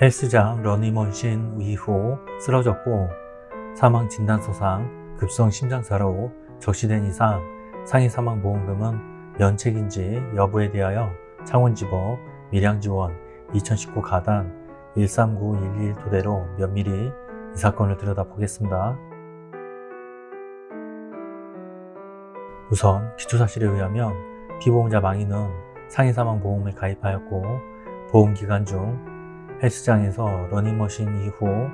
헬스장 러닝머신 이후 쓰러졌고 사망 진단서상 급성 심장사로 적시된 이상 상해 사망 보험금은 면책인지 여부에 대하여 창원지법 밀양지원 2019 가단 13911 토대로 면밀히 이 사건을 들여다보겠습니다. 우선 기초사실에 의하면 피보험자 망인은 상해사망보험에 가입하였고 보험기간 중 헬스장에서 러닝머신 이후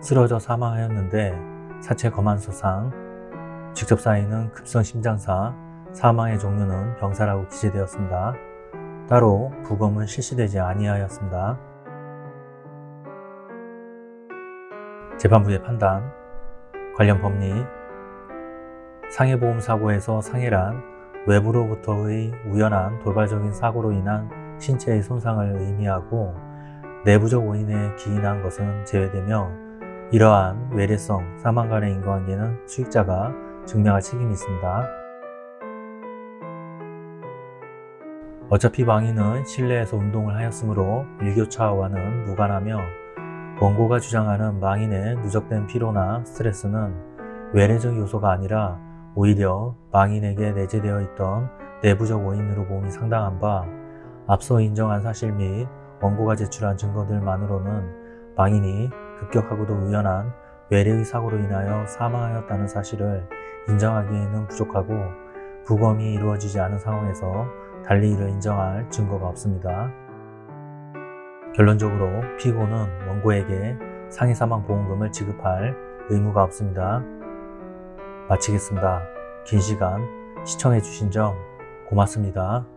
쓰러져 사망하였는데 사체 검안서상 직접 쌓이는 급성 심장사 사망의 종류는 병사라고 기재되었습니다. 따로 부검은 실시되지 아니하였습니다. 재판부의 판단 관련 법리 상해보험사고에서 상해란 외부로부터의 우연한 돌발적인 사고로 인한 신체의 손상을 의미하고 내부적 원인에 기인한 것은 제외되며 이러한 외래성 사망 간의 인과관계는 수익자가 증명할 책임이 있습니다. 어차피 망인은 실내에서 운동을 하였으므로 일교차와는 무관하며 원고가 주장하는 망인의 누적된 피로나 스트레스는 외래적 요소가 아니라 오히려 망인에게 내재되어 있던 내부적 원인으로 봄이 상당한 바 앞서 인정한 사실 및 원고가 제출한 증거들만으로는 망인이 급격하고도 우연한 외래의 사고로 인하여 사망하였다는 사실을 인정하기에는 부족하고 부검이 이루어지지 않은 상황에서 달리 이를 인정할 증거가 없습니다. 결론적으로 피고는 원고에게 상해사망보험금을 지급할 의무가 없습니다. 마치겠습니다. 긴 시간 시청해주신 점 고맙습니다.